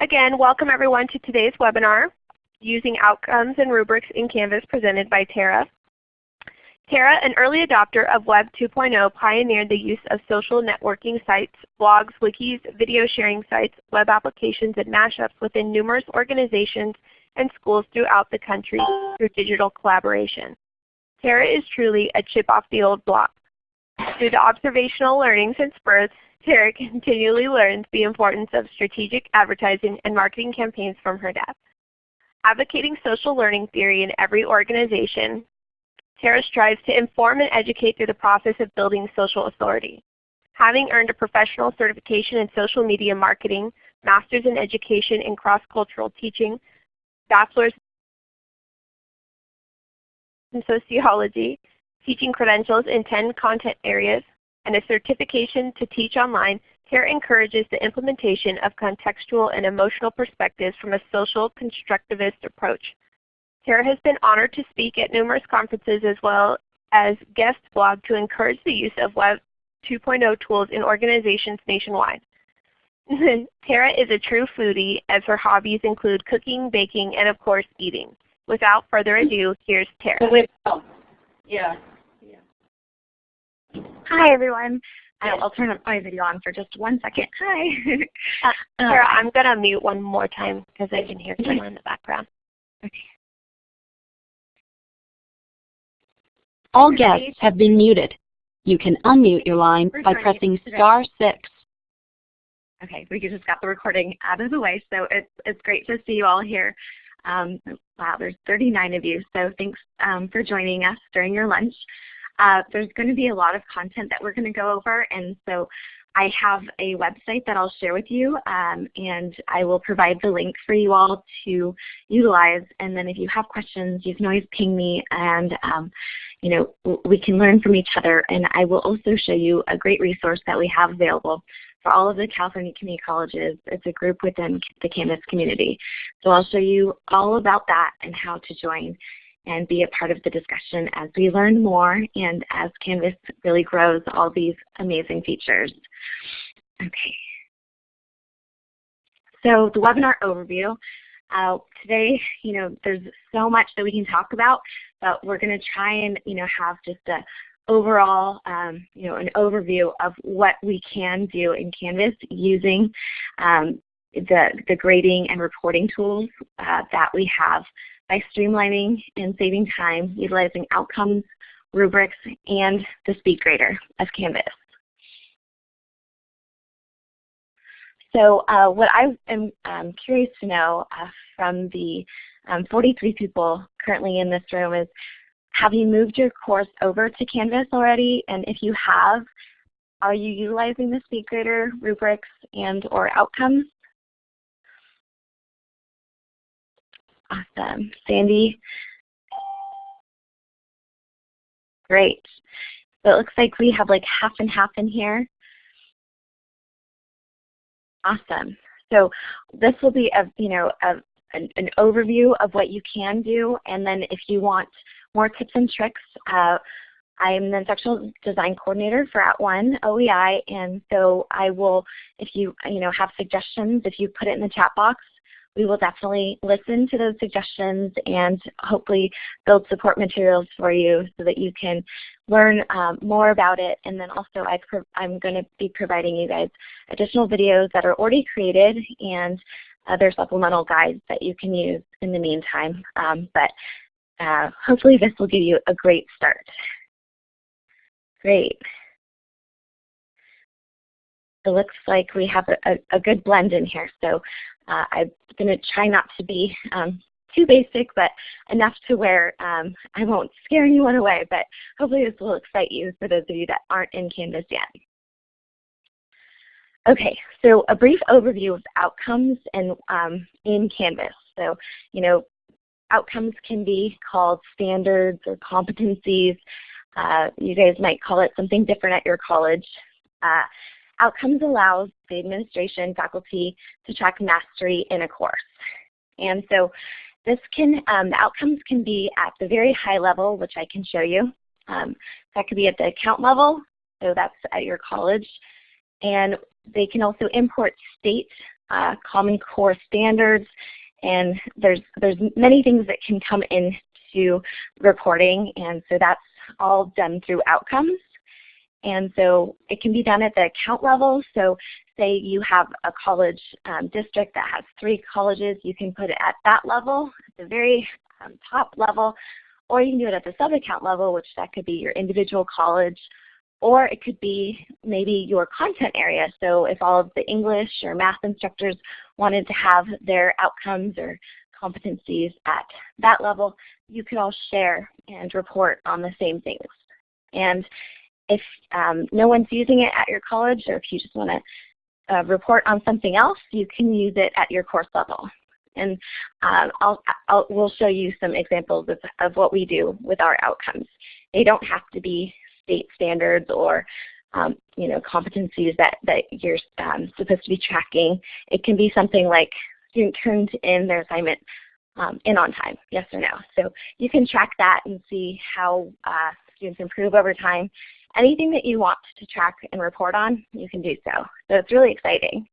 Again, welcome everyone to today's webinar, Using Outcomes and Rubrics in Canvas presented by Tara. Tara, an early adopter of Web 2.0, pioneered the use of social networking sites, blogs, wikis, video sharing sites, web applications, and mashups within numerous organizations and schools throughout the country through digital collaboration. Tara is truly a chip off the old block. Through the observational learnings and spurs, Tara continually learns the importance of strategic advertising and marketing campaigns from her dad. Advocating social learning theory in every organization, Tara strives to inform and educate through the process of building social authority. Having earned a professional certification in social media marketing, master's in education in cross-cultural teaching, bachelor's in sociology, teaching credentials in 10 content areas, and a certification to teach online, Tara encourages the implementation of contextual and emotional perspectives from a social constructivist approach. Tara has been honored to speak at numerous conferences as well as guest blog to encourage the use of Web 2.0 tools in organizations nationwide. Tara is a true foodie as her hobbies include cooking, baking, and of course eating. Without further ado, here's Tara. Oh, yeah. Hi everyone. I'll turn my video on for just one second. Hi. uh, Tara, I'm going to mute one more time because I can hear someone in the background. Okay. All guests have been muted. You can unmute your line by pressing star six. Okay, we just got the recording out of the way, so it's, it's great to see you all here. Um, wow, there's 39 of you, so thanks um, for joining us during your lunch. Uh, there's going to be a lot of content that we're going to go over, and so I have a website that I'll share with you, um, and I will provide the link for you all to utilize. And then if you have questions, you can always ping me, and um, you know we can learn from each other. And I will also show you a great resource that we have available for all of the California community colleges. It's a group within the Canvas community. So I'll show you all about that and how to join and be a part of the discussion as we learn more and as Canvas really grows all these amazing features. Okay. So the webinar overview. Uh, today, you know, there's so much that we can talk about, but we're going to try and, you know, have just a overall, um, you know, an overview of what we can do in Canvas using um, the, the grading and reporting tools uh, that we have by streamlining and saving time utilizing outcomes, rubrics, and the speed grader of Canvas. So uh, what I am um, curious to know uh, from the um, 43 people currently in this room is, have you moved your course over to Canvas already? And if you have, are you utilizing the SpeedGrader rubrics and or outcomes? Awesome. Sandy? Great. So it looks like we have like half and half in here. Awesome. So this will be a, you know, a, an, an, overview of what you can do. And then if you want more tips and tricks, uh, I am the instructional design coordinator for @ONE OEI, and so I will, if you you know have suggestions, if you put it in the chat box, we will definitely listen to those suggestions and hopefully build support materials for you so that you can learn um, more about it. And then also I am going to be providing you guys additional videos that are already created and other supplemental guides that you can use in the meantime. Um, but uh, hopefully this will give you a great start. Great. It looks like we have a, a, a good blend in here. So uh, I'm going to try not to be um, too basic, but enough to where um, I won't scare anyone away. But hopefully this will excite you for those of you that aren't in Canvas yet. Okay, so a brief overview of outcomes and um, in Canvas. So, you know, outcomes can be called standards or competencies. Uh, you guys might call it something different at your college. Uh, Outcomes allows the administration faculty to track mastery in a course. And so this can, um, outcomes can be at the very high level, which I can show you. Um, that could be at the account level, so that's at your college. And they can also import state uh, Common Core standards, and there's, there's many things that can come into reporting, and so that's all done through outcomes. And so it can be done at the account level. So say you have a college um, district that has three colleges, you can put it at that level, at the very um, top level, or you can do it at the sub-account level, which that could be your individual college, or it could be maybe your content area. So if all of the English or math instructors wanted to have their outcomes or competencies at that level, you could all share and report on the same things. And if um, no one's using it at your college or if you just want to uh, report on something else, you can use it at your course level. And um, I'll, I'll, we'll show you some examples of, of what we do with our outcomes. They don't have to be state standards or um, you know, competencies that, that you're um, supposed to be tracking. It can be something like student turned in their assignment um, in on time, yes or no. So you can track that and see how uh, students improve over time. Anything that you want to track and report on, you can do so. So it's really exciting.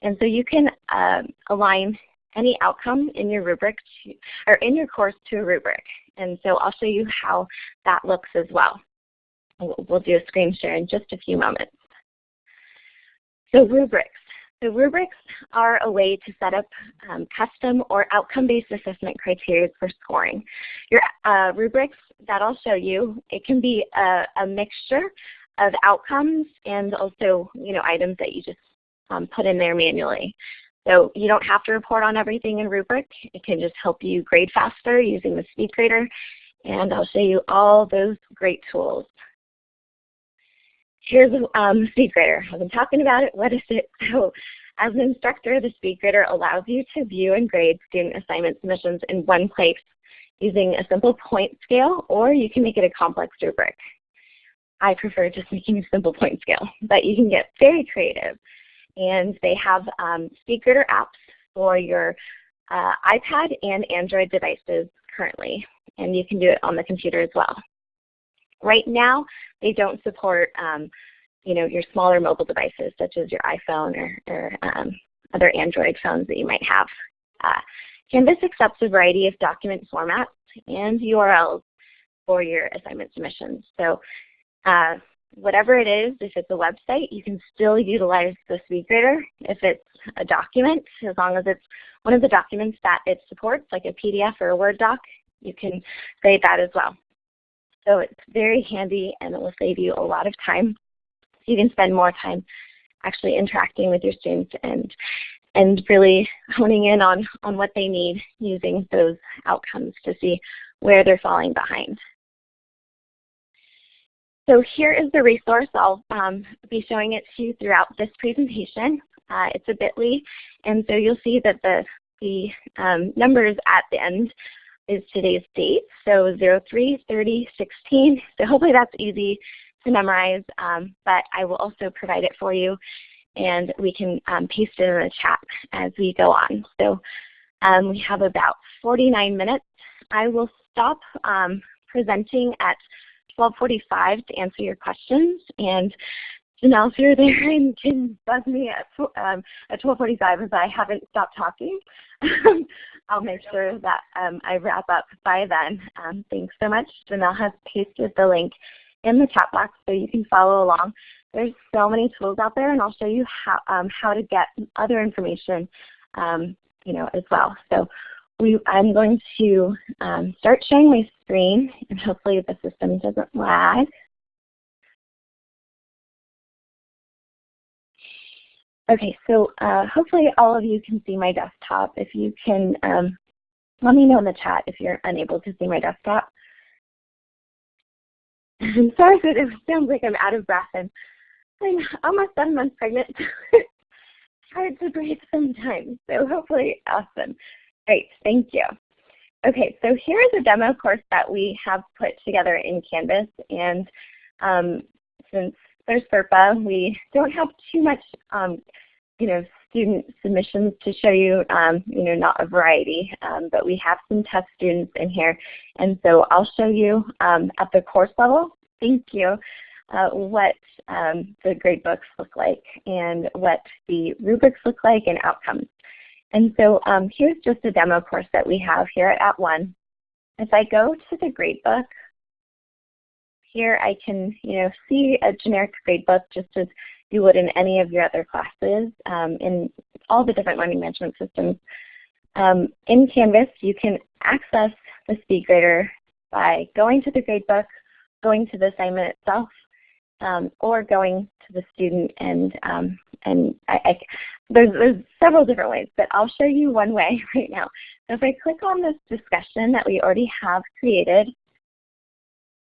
And so you can uh, align any outcome in your rubric to, or in your course to a rubric. And so I'll show you how that looks as well. We'll do a screen share in just a few moments. So rubrics. So rubrics are a way to set up um, custom or outcome-based assessment criteria for scoring. Your uh, rubrics that I'll show you, it can be a, a, mixture of outcomes and also you know, items that you just um, put in there manually. So you don't have to report on everything in rubric. It can just help you grade faster using the SpeedGrader. And I'll show you all those great tools. Here's um, SpeedGrader. I've been talking about it. What is it? So as an instructor, the SpeedGrader allows you to view and grade student assignment submissions in one place using a simple point scale, or you can make it a complex rubric. I prefer just making a simple point scale, but you can get very creative. And they have um, SpeedGrader apps for your uh, iPad and Android devices currently, and you can do it on the computer as well. Right now, they don't support um, you know, your smaller mobile devices such as your iPhone or, or um, other Android phones that you might have. Uh, Canvas accepts a variety of document formats and URLs for your assignment submissions. So uh, whatever it is, if it's a website, you can still utilize the SpeedGrader. If it's a document, as long as it's one of the documents that it supports, like a PDF or a Word doc, you can grade that as well. So it's very handy and it will save you a lot of time. So you can spend more time actually interacting with your students and and really honing in on, on what they need using those outcomes to see where they're falling behind. So here is the resource. I'll um, be showing it to you throughout this presentation. Uh, it's a bit.ly, and so you'll see that the, the um, numbers at the end is today's date, so 03, 30, 16. So hopefully that's easy to memorize, um, but I will also provide it for you and we can um, paste it in the chat as we go on. So um, we have about 49 minutes. I will stop um, presenting at 1245 to answer your questions and Janelle, if you're there and can buzz me at, um, at 1245 if I haven't stopped talking. I'll make sure that um, I wrap up by then. Um, thanks so much. Janelle has pasted the link in the chat box so you can follow along. There's so many tools out there and I'll show you how, um, how to get other information um, you know, as well. So we, I'm going to um, start sharing my screen and hopefully the system doesn't lag. Okay, so uh, hopefully all of you can see my desktop. If you can, um, let me know in the chat if you're unable to see my desktop. I'm sorry that it sounds like I'm out of breath and I'm almost seven months pregnant. it's hard to breathe sometimes, so hopefully awesome. Great, thank you. Okay, so here is a demo course that we have put together in Canvas and um, since there's FERPA, we don't have too much um, you know, student submissions to show you, um, you know, not a variety, um, but we have some test students in here. And so I'll show you um, at the course level. Thank you. Uh, what um, the gradebooks look like and what the rubrics look like and outcomes. And so um, here's just a demo course that we have here at @ONE. If I go to the gradebook, here I can you know, see a generic gradebook just as you would in any of your other classes um, in all the different learning management systems. Um, in Canvas, you can access the SpeedGrader by going to the gradebook, going to the assignment itself, um, or going to the student and um, and I, I, there's, there's several different ways, but I'll show you one way right now. So if I click on this discussion that we already have created,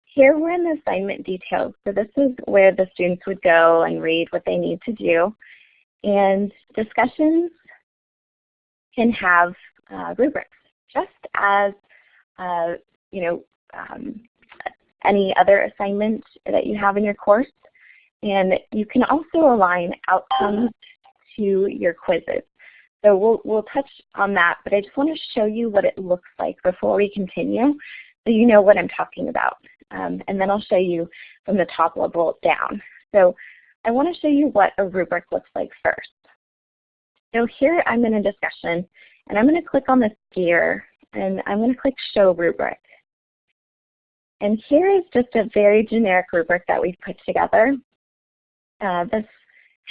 here we're in the assignment details. So this is where the students would go and read what they need to do. And discussions can have uh, rubrics, just as uh, you know um, any other assignment that you have in your course. And you can also align outcomes to your quizzes. So we'll, we'll touch on that, but I just want to show you what it looks like before we continue so you know what I'm talking about. Um, and then I'll show you from the top level down. So I want to show you what a rubric looks like first. So here I'm in a discussion, and I'm going to click on this gear, and I'm going to click Show Rubric. And here is just a very generic rubric that we've put together. Uh, this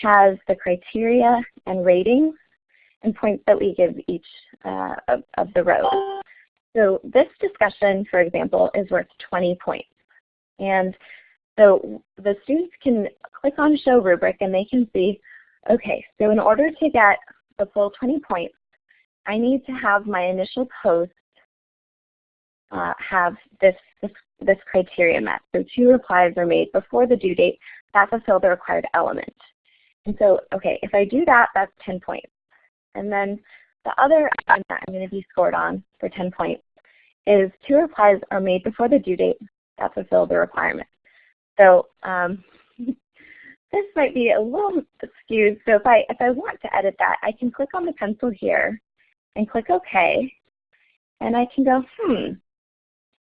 has the criteria and ratings and points that we give each uh, of, of the rows. So this discussion, for example, is worth 20 points. And so the students can click on Show Rubric and they can see, okay, so in order to get the full 20 points, I need to have my initial post uh, have this, this, this criteria met. So two replies are made before the due date that fulfill the required element. And so, okay, if I do that, that's 10 points. And then the other item that I'm going to be scored on for 10 points is two replies are made before the due date that fulfill the requirement. So um, this might be a little skewed. So if I, if I want to edit that, I can click on the pencil here and click OK. And I can go, hmm.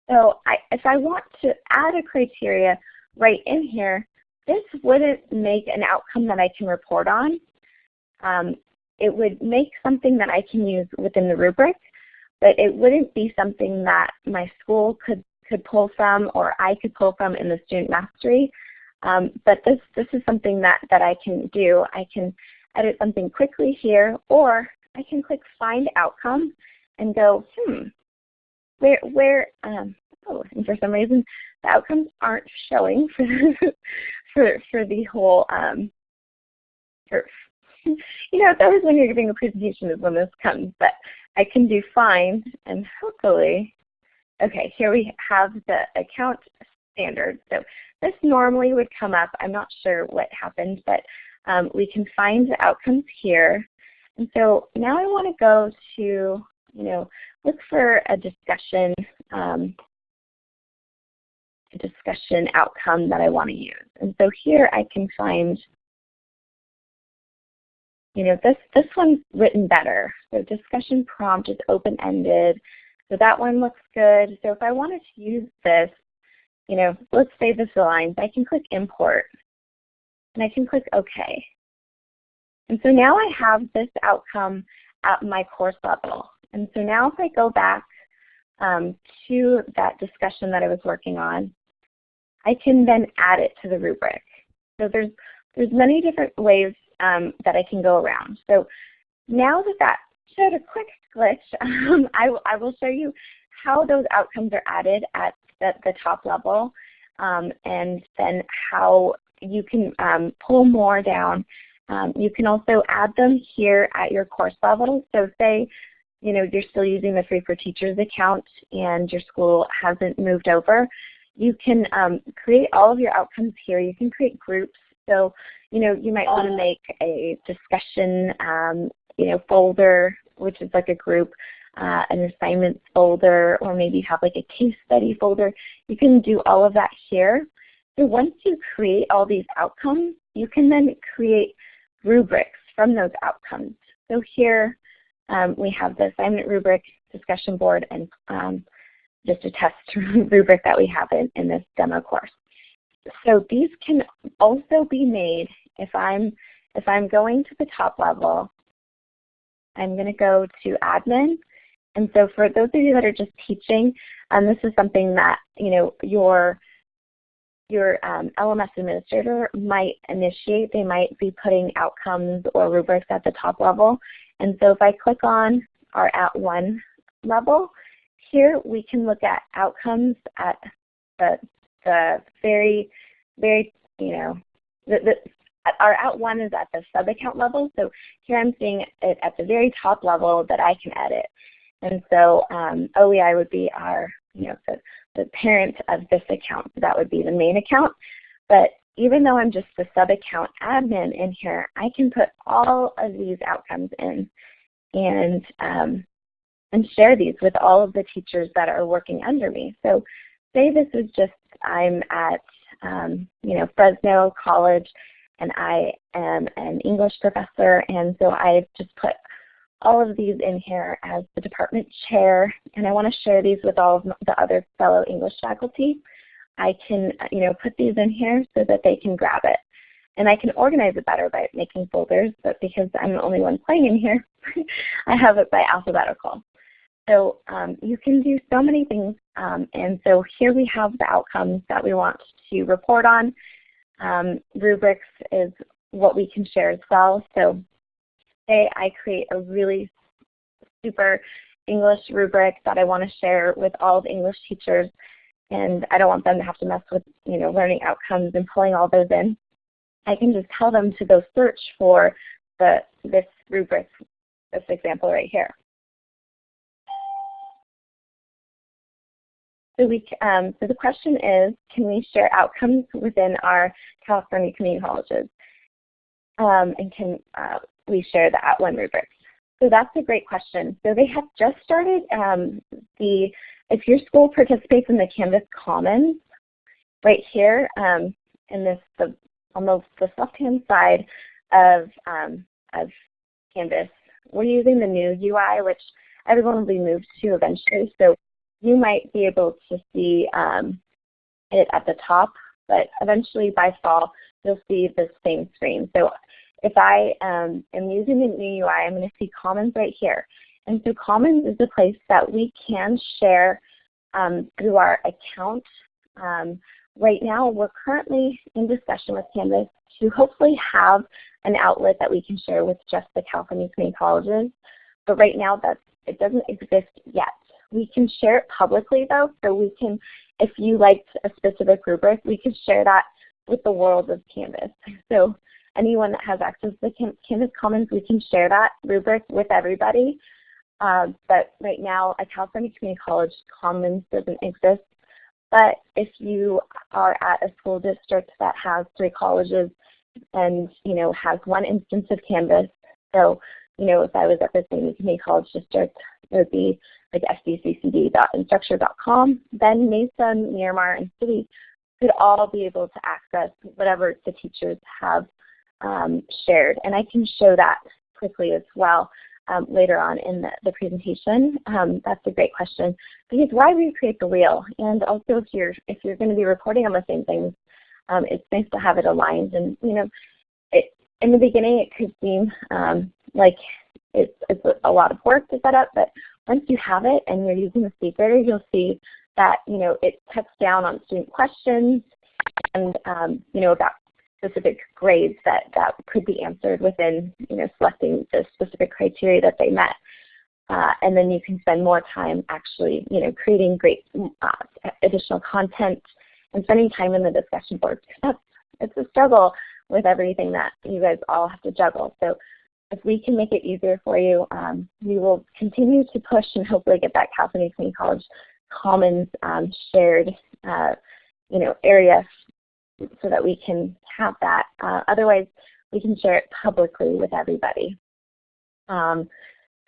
So I, if I want to add a criteria right in here, this wouldn't make an outcome that I can report on. Um, it would make something that I can use within the rubric, but it wouldn't be something that my school could, could pull from or I could pull from in the student mastery. Um, but this, this is something that, that I can do. I can edit something quickly here, or I can click Find Outcome and go, hmm, where, where um, oh, and for some reason the outcomes aren't showing for, for, for the whole, um, for, you know, it's always when you're giving a presentation is when this comes, but I can do fine and hopefully, okay, here we have the account standard. So this normally would come up. I'm not sure what happened, but um, we can find the outcomes here. And so now I want to go to, you know, look for a discussion, um, a discussion outcome that I want to use. And so here I can find you know, this, this one's written better. So discussion prompt is open-ended. So that one looks good. So if I wanted to use this, you know, let's say this aligns, I can click import and I can click OK. And so now I have this outcome at my course level. And so now if I go back um, to that discussion that I was working on, I can then add it to the rubric. So there's, there's many different ways um, that I can go around. So now that that showed a quick glitch, um, I, I will show you how those outcomes are added at the, the top level um, and then how you can um, pull more down. Um, you can also add them here at your course level. So say you know, you're still using the Free for Teachers account and your school hasn't moved over, you can um, create all of your outcomes here. You can create groups. So you know, you might want to make a discussion, um, you know, folder, which is like a group, uh, an assignments folder, or maybe have like a case study folder. You can do all of that here. So once you create all these outcomes, you can then create rubrics from those outcomes. So here um, we have the assignment rubric, discussion board, and um, just a test rubric that we have in, in this demo course. so these can also be made if I'm if I'm going to the top level, I'm going to go to admin. And so for those of you that are just teaching, um, this is something that you know your your um, LMS administrator might initiate. They might be putting outcomes or rubrics at the top level. And so if I click on our @ONE level, here we can look at outcomes at the, the very, very, you know, the, the, our @ONE is at the sub-account level. So here I'm seeing it at the very top level that I can edit. And so um, OEI would be our, you know, the, the parent of this account. So that would be the main account. But even though I'm just the sub-account admin in here, I can put all of these outcomes in and, um, and share these with all of the teachers that are working under me. So say this is just, I'm at um, you know, Fresno College and I am an English professor and so I've just put all of these in here as the department chair, and I want to share these with all of the other fellow English faculty. I can you know, put these in here so that they can grab it. And I can organize it better by making folders, but because I'm the only one playing in here, I have it by alphabetical. So um, you can do so many things. Um, and so here we have the outcomes that we want to report on. Um, rubrics is what we can share as well. So say I create a really super English rubric that I want to share with all the English teachers and I don't want them to have to mess with you know learning outcomes and pulling all those in. I can just tell them to go search for the this rubric, this example right here. So, we, um, so the question is, can we share outcomes within our California community colleges? Um, and can uh, we share the @ONE rubrics? So that's a great question. So they have just started um, the, if your school participates in the Canvas Commons, right here um, in this, the, on the, left-hand side of, um, of Canvas, we're using the new UI, which everyone will be moved to eventually. So you might be able to see um, it at the top, but eventually by fall, you'll see the same screen. So if I um, am using the new UI, I'm going to see Commons right here. And so Commons is a place that we can share um, through our account. Um, right now, we're currently in discussion with Canvas to hopefully have an outlet that we can share with just the California Community Colleges. But right now, that it doesn't exist yet. We can share it publicly though, so we can, if you liked a specific rubric, we can share that with the world of Canvas. So anyone that has access to Canvas Commons, we can share that rubric with everybody. Um, but right now, at California Community College, Commons doesn't exist. But if you are at a school district that has three colleges and you know has one instance of Canvas, so you know if I was at the same community college district, it would be like sdccd.instructure.com, then Mesa, Miramar, and City could all be able to access whatever the teachers have um, shared. And I can show that quickly as well um, later on in the, the presentation. Um, that's a great question. Because why recreate the wheel? And also if you're, if you're going to be reporting on the same things, um, it's nice to have it aligned. And you know, it, in the beginning it could seem um, like it's, it's a lot of work to set up, but once you have it and you're using the SpeedGrader, you'll see that you know it cuts down on student questions and um, you know about specific grades that, that could be answered within you know selecting the specific criteria that they met. Uh, and then you can spend more time actually you know creating great uh, additional content and spending time in the discussion board. It's a struggle with everything that you guys all have to juggle. So if we can make it easier for you, um, we will continue to push and hopefully get that California Community College Commons um, shared uh, you know, area so that we can have that. Uh, otherwise, we can share it publicly with everybody. Um,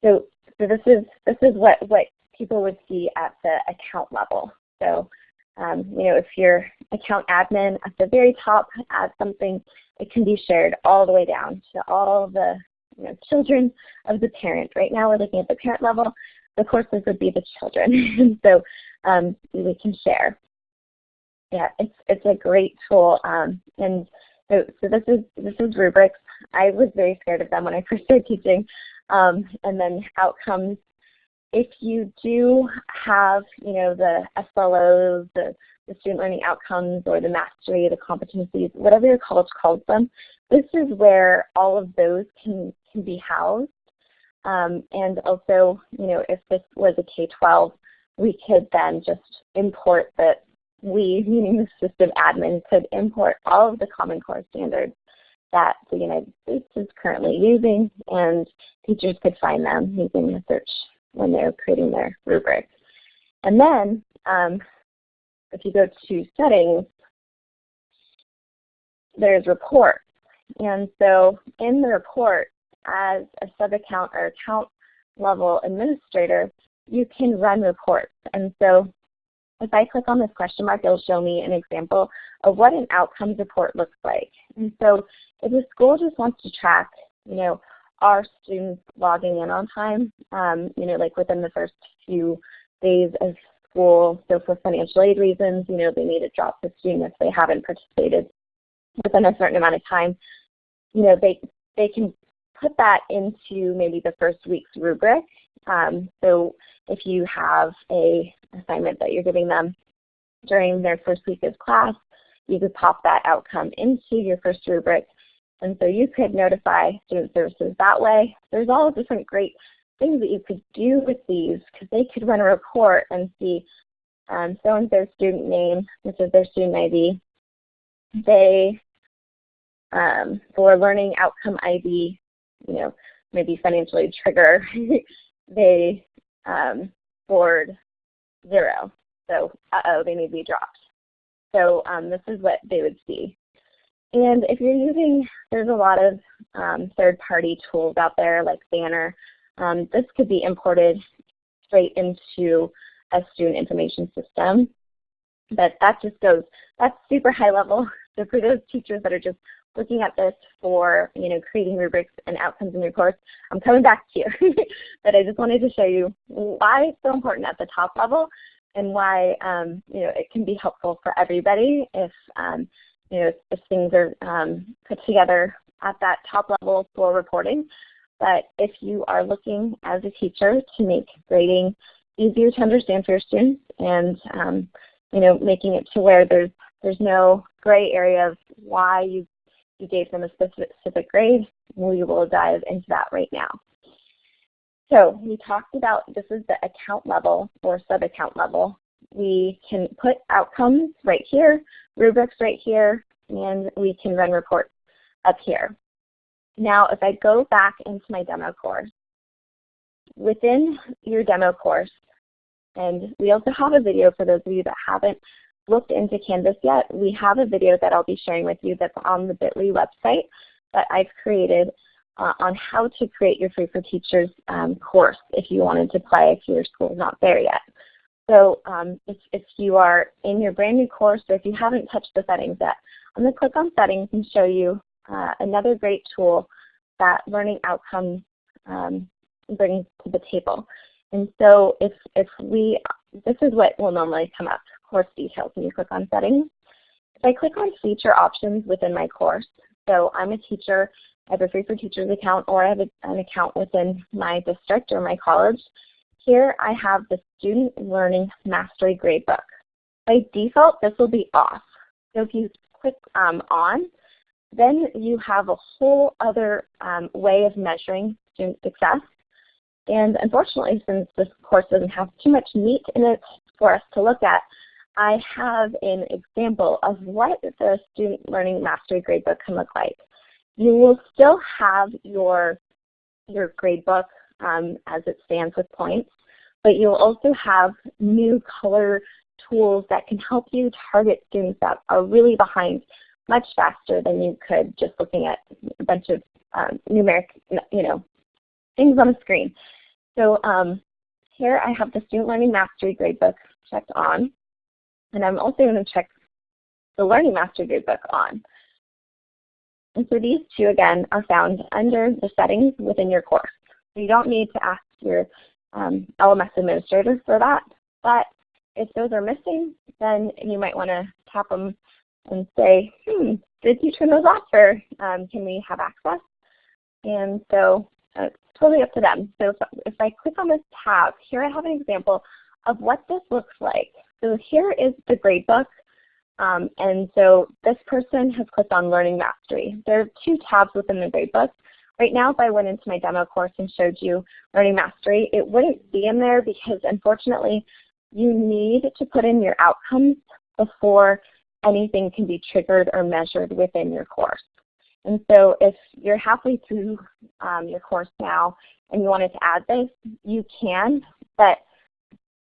so, so this is this is what what people would see at the account level. So, um, you know, if your account admin at the very top adds something, it can be shared all the way down to all the you know, children of the parent. Right now we're looking at the parent level. The courses would be the children. so um, we can share. Yeah, it's it's a great tool. Um, and so, so this is this is rubrics. I was very scared of them when I first started teaching. Um, and then outcomes. If you do have, you know, the SLOs, the, the student learning outcomes, or the mastery, the competencies, whatever your college calls them, this is where all of those can can be housed. Um, and also, you know, if this was a K-12, we could then just import that we, meaning the system admin, could import all of the Common Core standards that the United States is currently using, and teachers could find them using the search when they're creating their rubric. And then, um, if you go to settings, there's report. And so in the report, as a sub-account or account level administrator, you can run reports. And so if I click on this question mark, it'll show me an example of what an outcomes report looks like. And so if a school just wants to track, you know, are students logging in on time, um, you know, like within the first few days of school. So for financial aid reasons, you know, they need to drop the student if they haven't participated within a certain amount of time. You know, they, they can put that into maybe the first week's rubric. Um, so if you have a assignment that you're giving them during their first week of class, you could pop that outcome into your first rubric. And so you could notify student services that way. There's all different great things that you could do with these because they could run a report and see um, so-and-so student name, which is their student ID. They, um, for learning outcome ID, you know, maybe financial aid trigger, they um, scored zero. So, uh-oh, they need to be dropped. So um, this is what they would see. And if you're using, there's a lot of um, third-party tools out there like Banner. Um, this could be imported straight into a student information system. But that just goes, that's super high level. So for those teachers that are just looking at this for you know creating rubrics and outcomes in your course, I'm coming back to you. but I just wanted to show you why it's so important at the top level and why um, you know it can be helpful for everybody if um, you know if things are um, put together at that top level for reporting. But if you are looking as a teacher to make grading easier to understand for your students and um, you know making it to where there's there's no gray area of why you you gave them a specific grade. We will dive into that right now. So we talked about this is the account level or sub-account level. We can put outcomes right here, rubrics right here, and we can run reports up here. Now if I go back into my demo course, within your demo course, and we also have a video for those of you that haven't looked into Canvas yet, we have a video that I'll be sharing with you that's on the Bitly website that I've created uh, on how to create your Free for Teachers um, course if you wanted to play if your school is not there yet. So um, if, if you are in your brand new course or if you haven't touched the settings yet, I'm going to click on settings and show you uh, another great tool that Learning Outcomes um, brings to the table. And so if, if we, this is what will normally come up course details when you click on settings. If I click on feature options within my course, so I'm a teacher, I have a Free for Teachers account or I have an account within my district or my college. Here I have the Student Learning Mastery Gradebook. By default, this will be off. So if you click um, on, then you have a whole other um, way of measuring student success. And unfortunately, since this course doesn't have too much meat in it for us to look at, I have an example of what the Student Learning Mastery Gradebook can look like. You will still have your, your gradebook um, as it stands with points, but you'll also have new color tools that can help you target students that are really behind much faster than you could just looking at a bunch of um, numeric, you know, things on the screen. So um, here I have the Student Learning Mastery Gradebook checked on. And I'm also going to check the Learning Master Gradebook on. And so these two, again, are found under the settings within your course. So you don't need to ask your um, LMS administrator for that. But if those are missing, then you might want to tap them and say, hmm, did you turn those off or um, can we have access? And so uh, it's totally up to them. So if, if I click on this tab, here I have an example of what this looks like. So here is the gradebook. Um, and so this person has clicked on Learning Mastery. There are two tabs within the gradebook. Right now, if I went into my demo course and showed you Learning Mastery, it wouldn't be in there because unfortunately, you need to put in your outcomes before anything can be triggered or measured within your course. And so if you're halfway through um, your course now and you wanted to add this, you can, but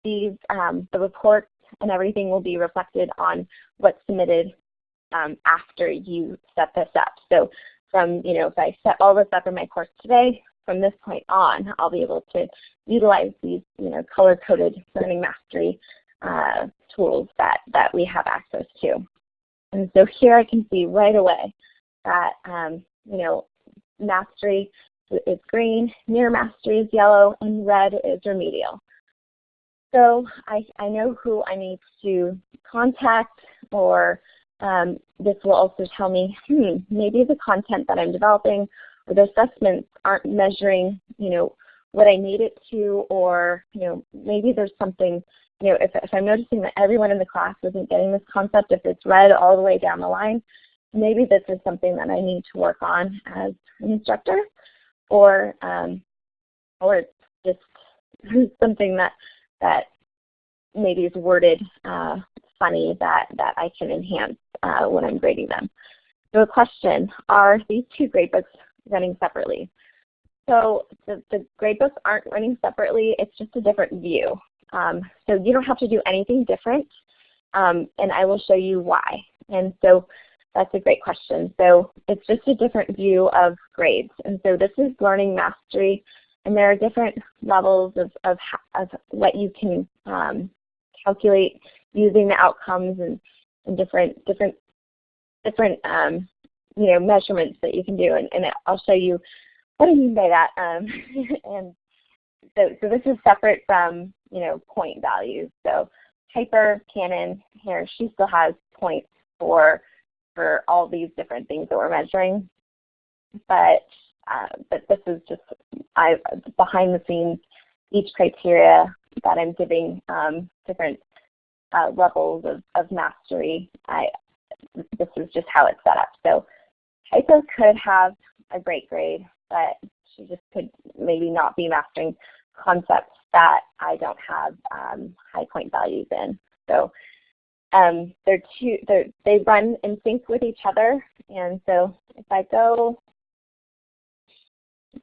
these, um, the reports and everything will be reflected on what's submitted um, after you set this up. So from, you know, if I set all this up in my course today, from this point on, I'll be able to utilize these, you know, color-coded learning mastery uh, tools that, that we have access to. And so here I can see right away that, um, you know, mastery is green, near mastery is yellow, and red is remedial. So I, I know who I need to contact or um, this will also tell me, hmm, maybe the content that I'm developing or the assessments aren't measuring, you know, what I need it to or, you know, maybe there's something, you know, if, if I'm noticing that everyone in the class isn't getting this concept, if it's red all the way down the line, maybe this is something that I need to work on as an instructor or, um, or it's just something that, that maybe is worded uh, funny that, that I can enhance uh, when I'm grading them. So a question, are these two gradebooks running separately? So the, the gradebooks aren't running separately, it's just a different view. Um, so you don't have to do anything different, um, and I will show you why. And so that's a great question. So it's just a different view of grades. And so this is learning mastery, and there are different levels of, of, of what you can um, calculate using the outcomes and, and different different different um, you know measurements that you can do, and, and I'll show you what I mean by that. Um, and so, so this is separate from you know point values. So Piper Cannon here, she still has points for for all these different things that we're measuring, but uh, but this is just I behind the scenes each criteria that I'm giving um, different uh, levels of, of mastery. I, this is just how it's set up. So Piper could have a great grade, but she just could maybe not be mastering concepts that I don't have um, high point values in. So um, they're two, they're, they run in sync with each other. And so if I go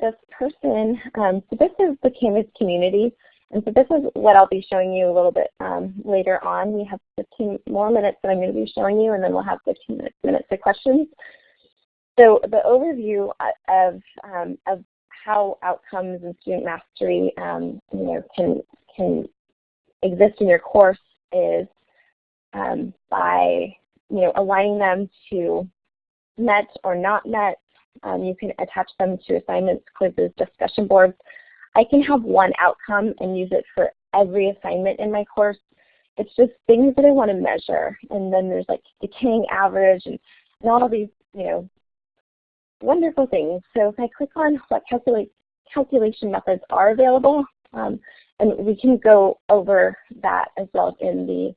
this person, um, so this is the Canvas community. And so this is what I'll be showing you a little bit um, later on. We have 15 more minutes that I'm going to be showing you, and then we'll have 15 minutes, of questions. So the overview of, um, of how outcomes and student mastery um, you know, can, can exist in your course is um, by you know, aligning them to met or not met. Um, you can attach them to assignments, quizzes, discussion boards. I can have one outcome and use it for every assignment in my course. It's just things that I want to measure. And then there's like decaying average and, and all these, you know, wonderful things. So if I click on what calculate, calculation methods are available, um, and we can go over that as well in the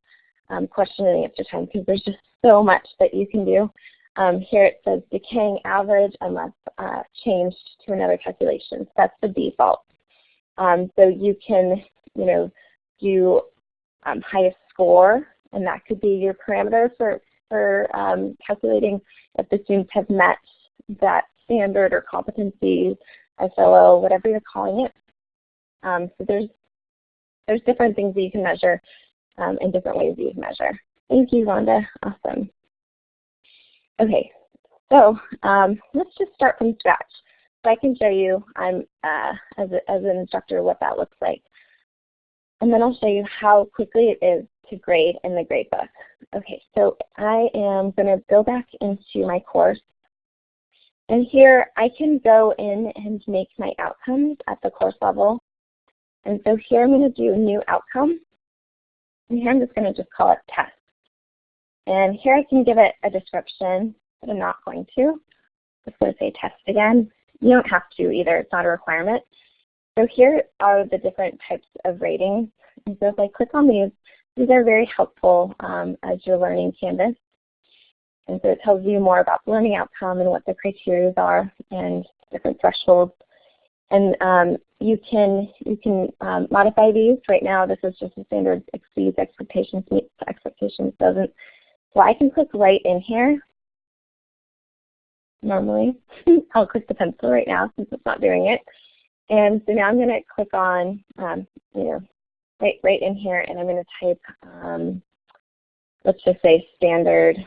um, question and answer time because there's just so much that you can do. Um, here it says decaying average unless uh, changed to another calculation. So that's the default. Um, so you can, you know, do um, highest score, and that could be your parameter for, for um, calculating if the students have met that standard or competency, SLO, whatever you're calling it. Um, so there's there's different things that you can measure um, and different ways that you can measure. Thank you, Rhonda. Awesome. Okay, so um, let's just start from scratch. So I can show you uh, as, a, as an instructor what that looks like. And then I'll show you how quickly it is to grade in the gradebook. Okay, so I am going to go back into my course. And here I can go in and make my outcomes at the course level. And so here I'm going to do new outcome. And here I'm just going to just call it test. And here I can give it a description, but I'm not going to. Just going to say test again. You don't have to either, it's not a requirement. So here are the different types of ratings. And so if I click on these, these are very helpful um, as you're learning Canvas. And so it tells you more about the learning outcome and what the criteria are and different thresholds. And um, you can you can um, modify these. Right now, this is just a standard exceeds expectations, meets expectations, doesn't. So I can click right in here. Normally, I'll click the pencil right now since it's not doing it. And so now I'm going to click on, um, you know, right right in here, and I'm going to type, um, let's just say standard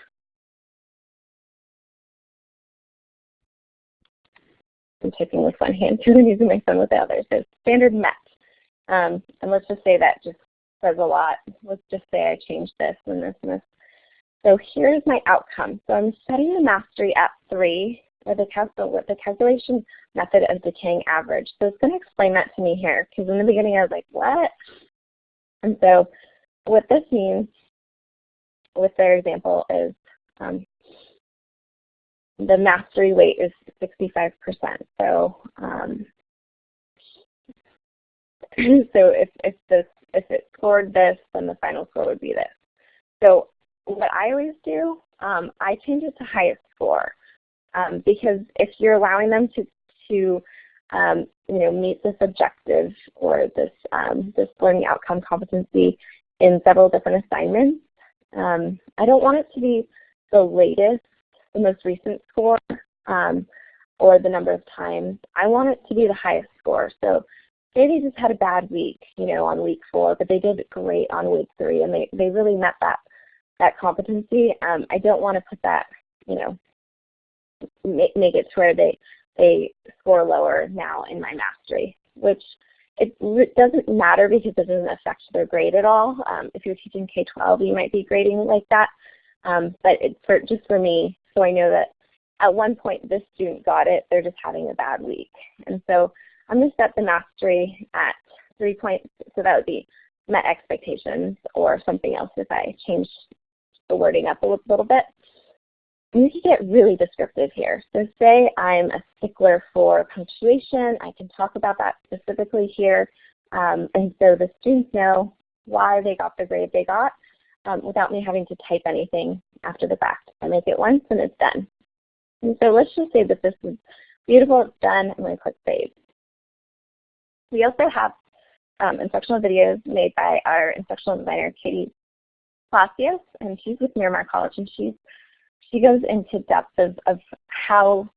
I'm typing with one hand and using my phone with the other. So standard met. Um, and let's just say that just says a lot. Let's just say I changed this and this and this. So here's my outcome. So I'm setting the mastery at 3 with the, with the calculation method of decaying average. So it's going to explain that to me here because in the beginning I was like, what? And so what this means with their example is um, the mastery weight is 65%. So um, so if if this if it scored this, then the final score would be this. So what I always do, um, I change it to highest score um, because if you're allowing them to to um, you know meet this objective or this um, this learning outcome competency in several different assignments, um, I don't want it to be the latest the most recent score um, or the number of times. I want it to be the highest score. So they just had a bad week, you know, on week four, but they did great on week three and they, they really met that that competency. Um, I don't want to put that, you know, make, make it to where they, they score lower now in my mastery, which it doesn't matter because it doesn't affect their grade at all. Um, if you're teaching K-12, you might be grading like that. Um, but it, for, just for me, so I know that at one point this student got it, they're just having a bad week. And so I'm going to set the mastery at three points, so that would be met expectations or something else if I change the wording up a little bit. And you can get really descriptive here. So say I'm a stickler for punctuation, I can talk about that specifically here. Um, and so the students know why they got the grade they got um, without me having to type anything after the fact. I make it once and it's done. And so let's just say that this is beautiful, it's done, I'm going to click Save. We also have um, instructional videos made by our instructional designer, Katie Palacios, and she's with Miramar College, and she's she goes into depth of, of how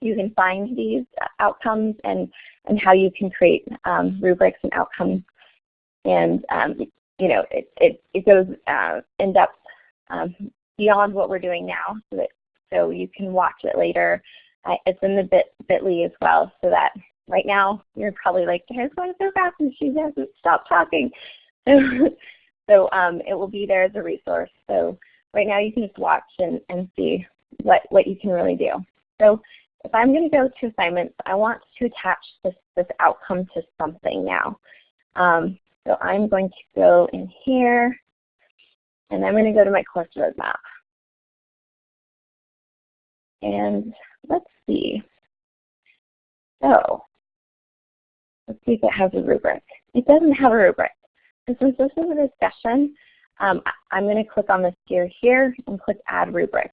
you can find these outcomes and, and how you can create um, rubrics and outcomes. And um, you know, it, it, it goes uh, in depth um, beyond what we're doing now so that so you can watch it later. Uh, it's in the bit bit.ly as well so that right now you're probably like, it's going so fast and she hasn't stopped talking. So, so um, it will be there as a resource. So right now you can just watch and, and see what, what you can really do. So if I'm going to go to assignments, I want to attach this, this outcome to something now. Um, so I'm going to go in here, and I'm going to go to my course roadmap. And let's see. So let's see if it has a rubric. It doesn't have a rubric. And since this is a discussion, um, I'm going to click on this gear here and click Add Rubric.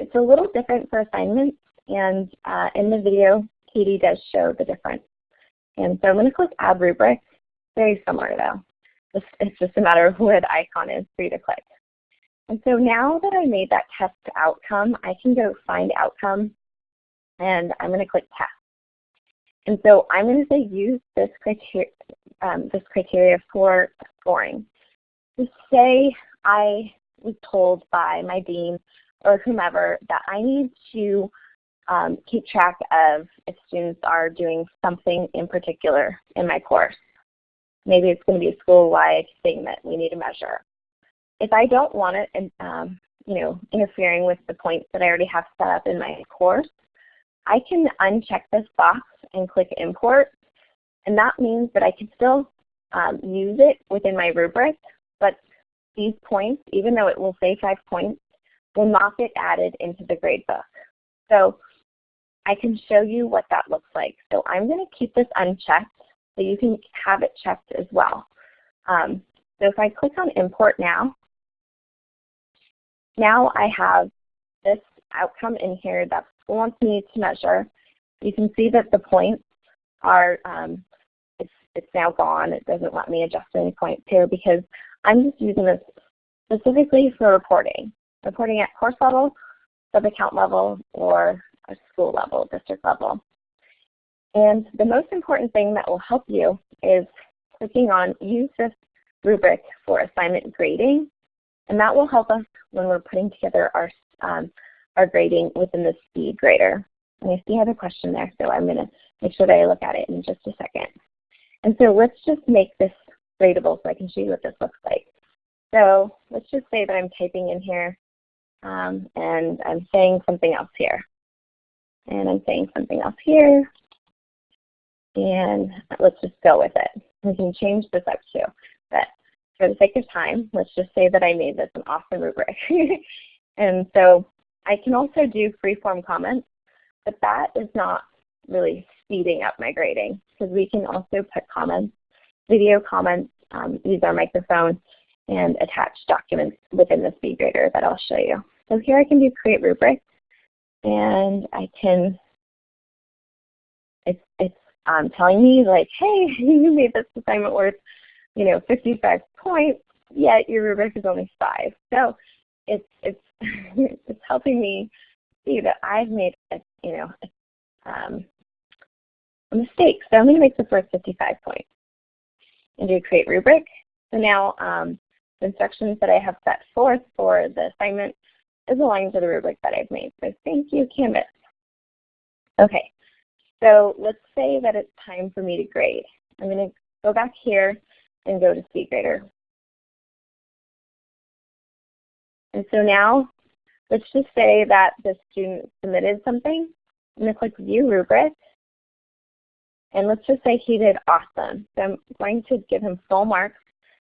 It's a little different for assignments, and uh, in the video, Katie does show the difference. And so I'm going to click Add Rubric, very similar though. It's, just a matter of the icon is for you to click. And so now that I made that test outcome, I can go find outcome and I'm going to click test. And so I'm going to say use this criteria, um, this criteria for scoring. To say I was told by my dean or whomever that I need to um, keep track of if students are doing something in particular in my course. Maybe it's going to be a school-wide thing that we need to measure. If I don't want it, um, you know, interfering with the points that I already have set up in my course, I can uncheck this box and click import. And that means that I can still um, use it within my rubric, but these points, even though it will say five points, will not get added into the gradebook. So I can show you what that looks like. So I'm going to keep this unchecked so you can have it checked as well. Um, so if I click on import now, now I have this outcome in here that wants me to measure. You can see that the points are, um, it's, it's now gone. It doesn't let me adjust any points here because I'm just using this specifically for reporting. Reporting at course level, sub-account level, or a school level, district level. And the most important thing that will help you is clicking on use this rubric for assignment grading. And that will help us when we're putting together our, um, our grading within the SpeedGrader. And I see I have a question there, so I'm going to make sure that I look at it in just a second. And so let's just make this gradable so I can show you what this looks like. So let's just say that I'm typing in here um, and I'm saying something else here. And I'm saying something else here. And let's just go with it. We can change this up too. But for the sake of time, let's just say that I made this an awesome rubric. and so I can also do free-form comments, but that is not really speeding up my grading because we can also put comments, video comments, um, use our microphone, and attach documents within the SpeedGrader that I'll show you. So here I can do create rubrics, and I can, it's, it's um, telling me like, hey, you made this assignment worth, you know, 55 points, yet your rubric is only five. So it's, it's, it's helping me see that I've made a, you know, um, a mistake. So I'm going to make the first 55 points and do create rubric. So now um, the instructions that I have set forth for the assignment is aligned to the rubric that I've made. So thank you, Canvas. Okay, so let's say that it's time for me to grade. I'm going to go back here and go to SpeedGrader. And so now, let's just say that the student submitted something. I'm going to click View Rubric. And let's just say he did awesome. So I'm going to give him full marks.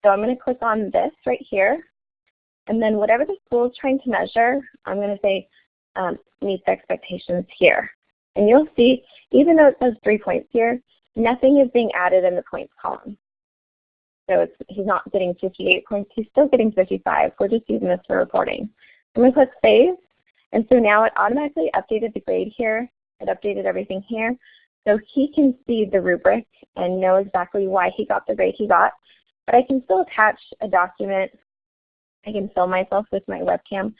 So I'm going to click on this right here. And then whatever the school is trying to measure, I'm going to say um, meets expectations here. And you'll see, even though it says three points here, nothing is being added in the points column. So he's not getting 58 points, he's still getting 55. We're just using this for reporting. I'm going to click Save. And so now it automatically updated the grade here. It updated everything here. So he can see the rubric and know exactly why he got the grade he got. But I can still attach a document. I can film myself with my webcam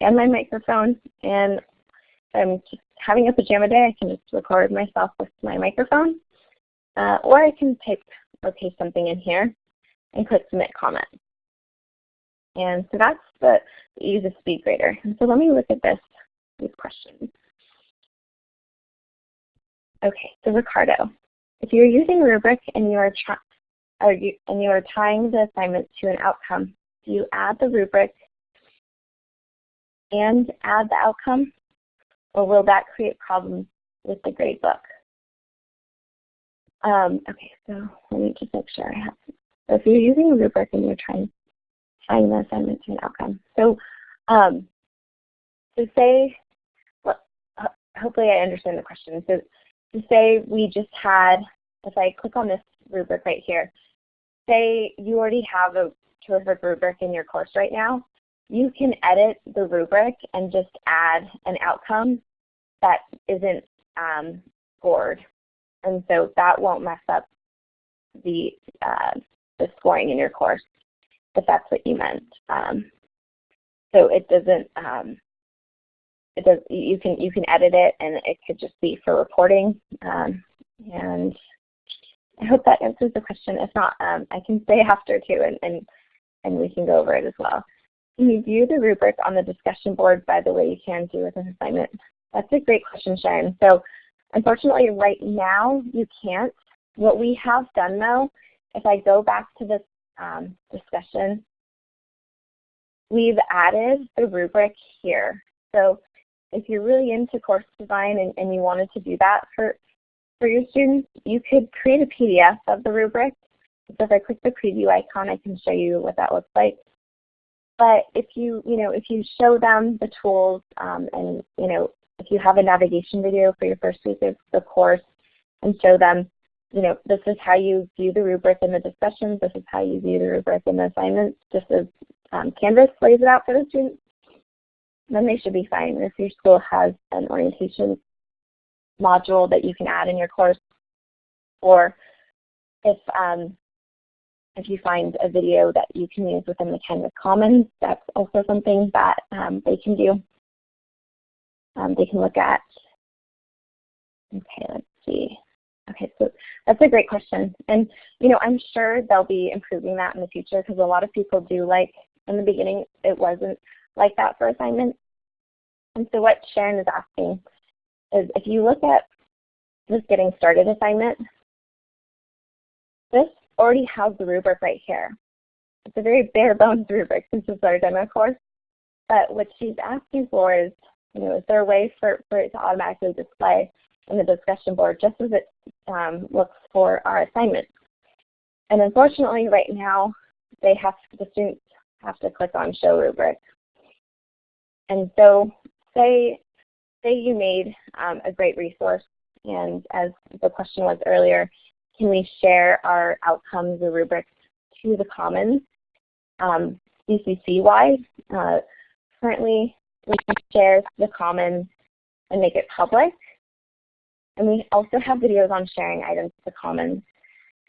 and my microphone. And if I'm having a pajama day, I can just record myself with my microphone. Uh, or I can type or paste something in here and click submit comment. And so that's the, the use of SpeedGrader. And so let me look at this, these questions. Okay, so Ricardo, if you're using rubric and you are you, and you are tying the assignment to an outcome, do you add the rubric and add the outcome, or will that create problems with the gradebook? Um, okay, so let me just make sure I have. So if you're using a rubric and you're trying tying the assignment to an outcome, so um, to say, well, hopefully I understand the question. So to say we just had, if I click on this rubric right here, say you already have a terrific rubric in your course right now, you can edit the rubric and just add an outcome that isn't um, scored. And so that won't mess up the, uh, the scoring in your course, if that's what you meant. Um, so it doesn't, um, it does, you can, you can edit it and it could just be for reporting. Um, and I hope that answers the question. If not, um, I can stay after too and, and, and we can go over it as well. Can you view the rubric on the discussion board by the way you can do with an assignment? That's a great question, Sharon. So unfortunately right now you can't. What we have done though, if I go back to this um, discussion, we've added the rubric here. So if you're really into course design and, and you wanted to do that for, for your students, you could create a PDF of the rubric. So if I click the preview icon, I can show you what that looks like. but if you, you know, if you show them the tools um, and, you know, if you have a navigation video for your first week of the course and show them, you know, this is how you view the rubric in the discussions, this is how you view the rubric in the assignments, just as um, Canvas lays it out for the students, then they should be fine. If your school has an orientation module that you can add in your course, or if um, if you find a video that you can use within the Canvas Commons, that's also something that um, they can do. Um, they can look at. Okay, let's see. Okay, so that's a great question. And, you know, I'm sure they'll be improving that in the future because a lot of people do like, in the beginning, it wasn't like that for assignments. And so what Sharon is asking is if you look at this getting started assignment, this already has the rubric right here. It's a very bare bones rubric since it's our demo course. But what she's asking for is, you know, is there a way for, for it to automatically display in the discussion board just as it um, looks for our assignments? And unfortunately, right now, they have the students have to click on Show Rubric. And so say, say you made um, a great resource, and as the question was earlier, can we share our outcomes or rubrics to the Commons um, CCC-wide? Uh, currently, we can share the Commons and make it public. And we also have videos on sharing items to the Commons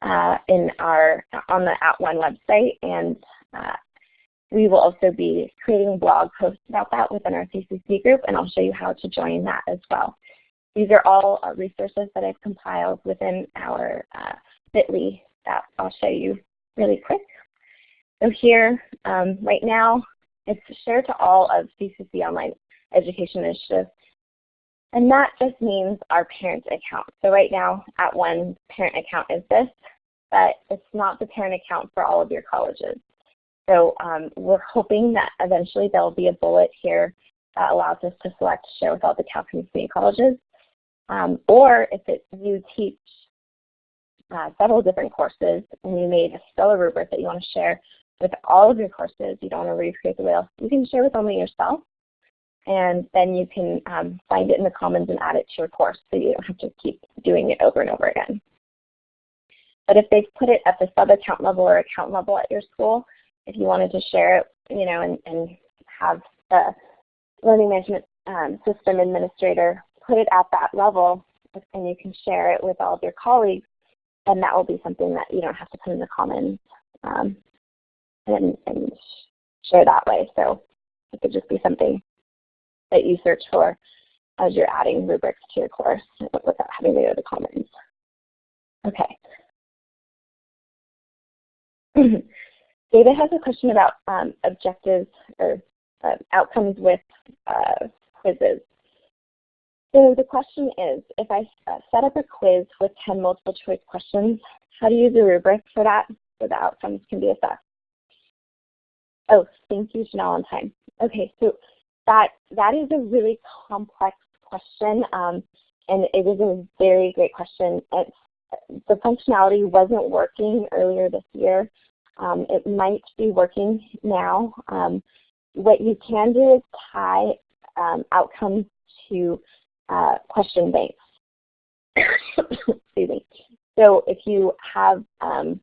uh, in our on the @ONE website, and uh, we will also be creating blog posts about that within our CCC group, and I'll show you how to join that as well. These are all uh, resources that I've compiled within our uh, bit.ly that I'll show you really quick. So here, um, right now, it's shared to all of CCC Online Education Initiative. And that just means our parent account. So right now, @ONE parent account is this, but it's not the parent account for all of your colleges. So um, we're hoping that eventually there will be a bullet here that allows us to select share with all the California Community colleges. Um, or if it, you teach uh, several different courses and you made a stellar rubric that you want to share with all of your courses, you don't want to recreate the wheel, you can share with only yourself and then you can um, find it in the Commons and add it to your course so you don't have to keep doing it over and over again. But if they've put it at the sub-account level or account level at your school, if you wanted to share it, you know, and, and have the learning management um, system administrator put it at that level and you can share it with all of your colleagues, then that will be something that you don't have to put in the Commons um, and, and share that way. So it could just be something that you search for as you're adding rubrics to your course without having to go to the Commons. Okay. David has a question about um, objectives or uh, outcomes with uh, quizzes. So the question is, if I uh, set up a quiz with 10 multiple choice questions, how do you use a rubric for that so the outcomes can be assessed? Oh, thank you, Janelle, on time. Okay, so that that is a really complex question, um, and it is a very great question. It's, the functionality wasn't working earlier this year. Um, it might be working now. Um, what you can do is tie um, outcomes to uh, question banks. Excuse me. So if you have, um,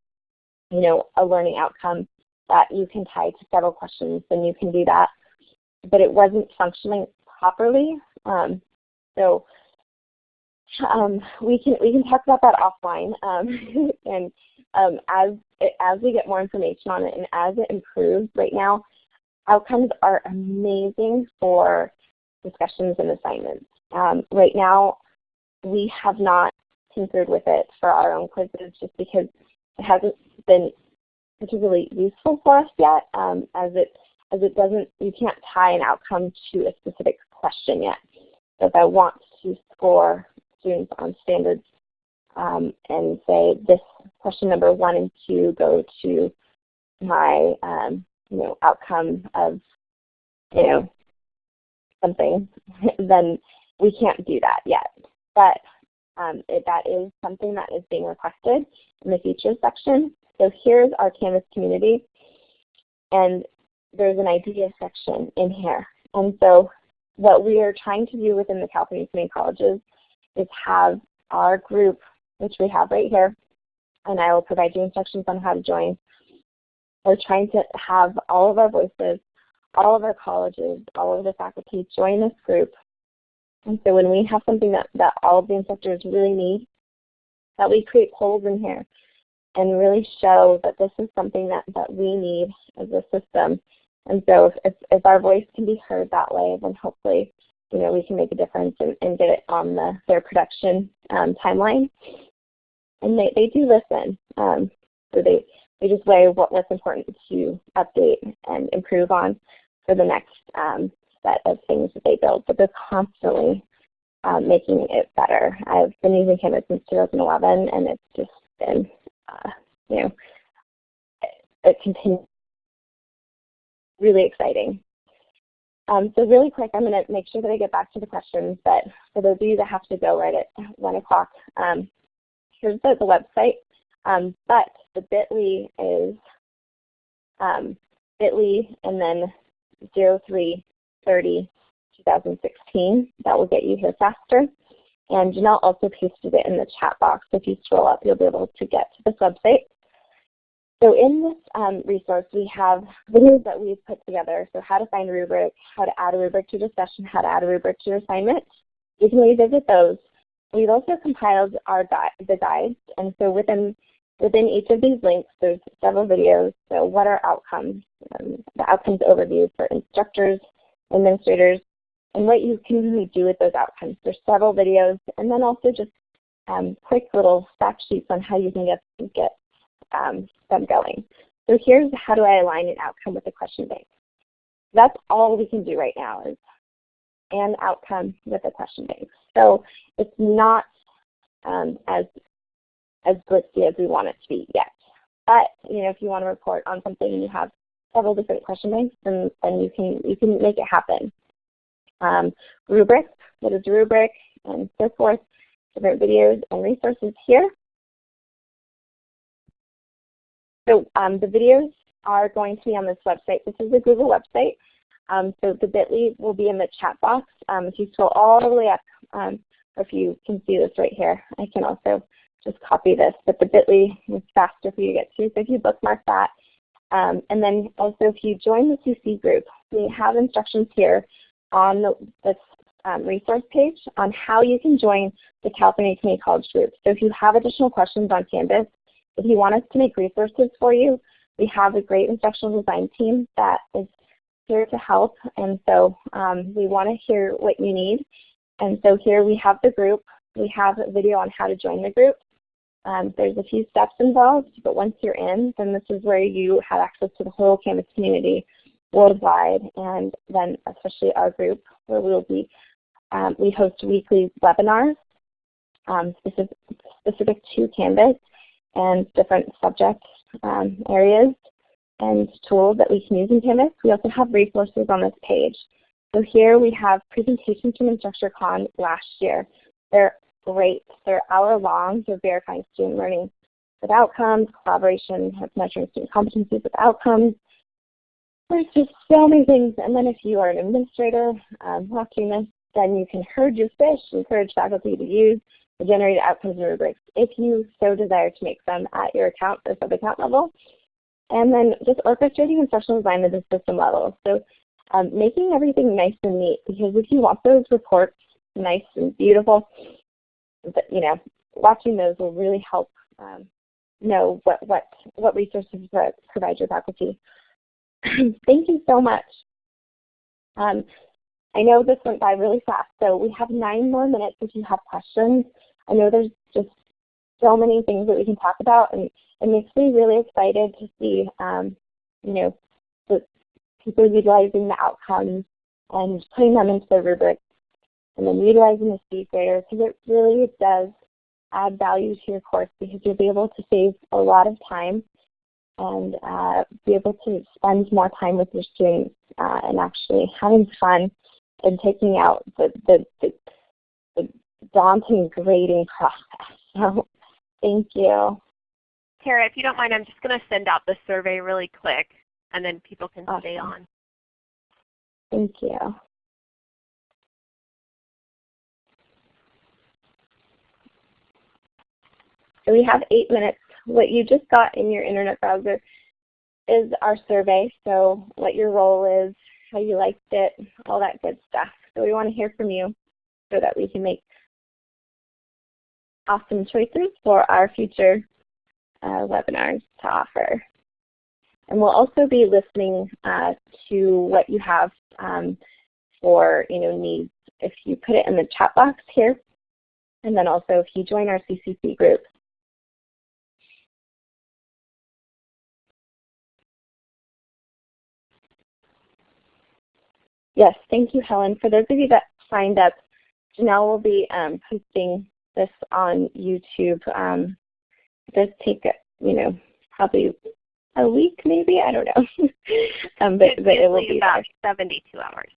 you know, a learning outcome that you can tie to several questions, then you can do that. But it wasn't functioning properly. Um, so um, we can we can talk about that offline. Um, and um, as it, as we get more information on it and as it improves, right now, outcomes are amazing for discussions and assignments. Um, right now, we have not tinkered with it for our own quizzes just because it hasn't been particularly useful for us yet um, as it as it doesn't you can't tie an outcome to a specific question yet. So if I want to score students on standards um, and say this question number one and two go to my um, you know outcome of you know something, then we can't do that yet. But um, it, that is something that is being requested in the features section. So here's our Canvas community. And there's an idea section in here. And so what we are trying to do within the California Community Colleges is have our group, which we have right here, and I will provide you instructions on how to join. We're trying to have all of our voices, all of our colleges, all of the faculty join this group. And so when we have something that, that all of the instructors really need, that we create polls in here and really show that this is something that, that we need as a system. And so if, if our voice can be heard that way, then hopefully you know, we can make a difference and, and get it on the, their production um, timeline. And they, they do listen. Um, so they, they just weigh what, what's important to update and improve on for the next um, set of things that they build. But they're constantly um, making it better. I've been using Canvas since 2011, and it's just been, uh, you know, it, it continues really exciting. Um, so really quick, I'm going to make sure that I get back to the questions, but for those of you that have to go right at 1 o'clock, um, here's the, the website, um, but the bit.ly is um, bit.ly and then 0330 2016. That will get you here faster. And Janelle also pasted it in the chat box. If you scroll up, you'll be able to get to this website. So in this um, resource, we have videos that we've put together. So how to find a rubric, how to add a rubric to your session, how to add a rubric to your assignment. You can revisit those. We've also compiled our gui the guides. And so within, within each of these links, there's several videos. So what are outcomes? Um, the outcomes overview for instructors, administrators, and what you can really do with those outcomes. There's several videos. And then also just um, quick little fact sheets on how you can get, get um, them going. So here's how do I align an outcome with a question bank. That's all we can do right now is an outcome with a question bank. So it's not um, as as glitzy as we want it to be yet. But you know, if you want to report on something and you have several different question banks, then then you can you can make it happen. Um, rubric, what is a rubric, and so forth. Different videos and resources here. So um, the videos are going to be on this website. This is a Google website. Um, so the bit.ly will be in the chat box. Um, if you scroll all the way up, um, or if you can see this right here, I can also just copy this. But the bit.ly is faster for you to get to, so if you bookmark that. Um, and then also if you join the CC group, we have instructions here on the, this um, resource page on how you can join the California Community College group. So if you have additional questions on Canvas, if you want us to make resources for you, we have a great instructional design team that is here to help. And so um, we want to hear what you need. And so here we have the group. We have a video on how to join the group. Um, there's a few steps involved, but once you're in, then this is where you have access to the whole Canvas community worldwide, and then especially our group, where we'll be, um, we host weekly webinars um, specific, specific to Canvas, and different subject um, areas and tools that we can use in Canvas. We also have resources on this page. So here we have presentations from InstructureCon last year. They're great. They're hour long. They're verifying student learning with outcomes, collaboration, measuring student competencies with outcomes. There's just so many things. And then if you are an administrator um, watching this, then you can herd your fish, encourage faculty to use generated outcomes and rubrics if you so desire to make them at your account or sub-account level. And then just orchestrating instructional design at the system level. So um, making everything nice and neat because if you want those reports nice and beautiful, you know, watching those will really help um, know what, what, what resources provide your faculty. Thank you so much. Um, I know this went by really fast, so we have nine more minutes if you have questions. I know there's just so many things that we can talk about, and it makes me really excited to see, um, you know, the people utilizing the outcomes and putting them into their rubrics, and then utilizing the SpeedGrader, because it really does add value to your course because you'll be able to save a lot of time and uh, be able to spend more time with your students uh, and actually having fun and taking out the, the, the, the daunting grading process. So thank you. Tara, if you don't mind, I'm just going to send out the survey really quick. and then people can stay on. Thank you. So we have eight minutes. What you just got in your internet browser is our survey. So what your role is, how you liked it, all that good stuff. So we want to hear from you so that we can make awesome choices for our future uh, webinars to offer. And we'll also be listening uh, to what you have um, for you know needs. If you put it in the chat box here, and then also if you join our CCC group. Yes, thank you, Helen. For those of you that signed up, Janelle will be um, posting this on YouTube. Um, it does take, you know, probably a week maybe, I don't know. um, but, but it will be about there. 72 hours.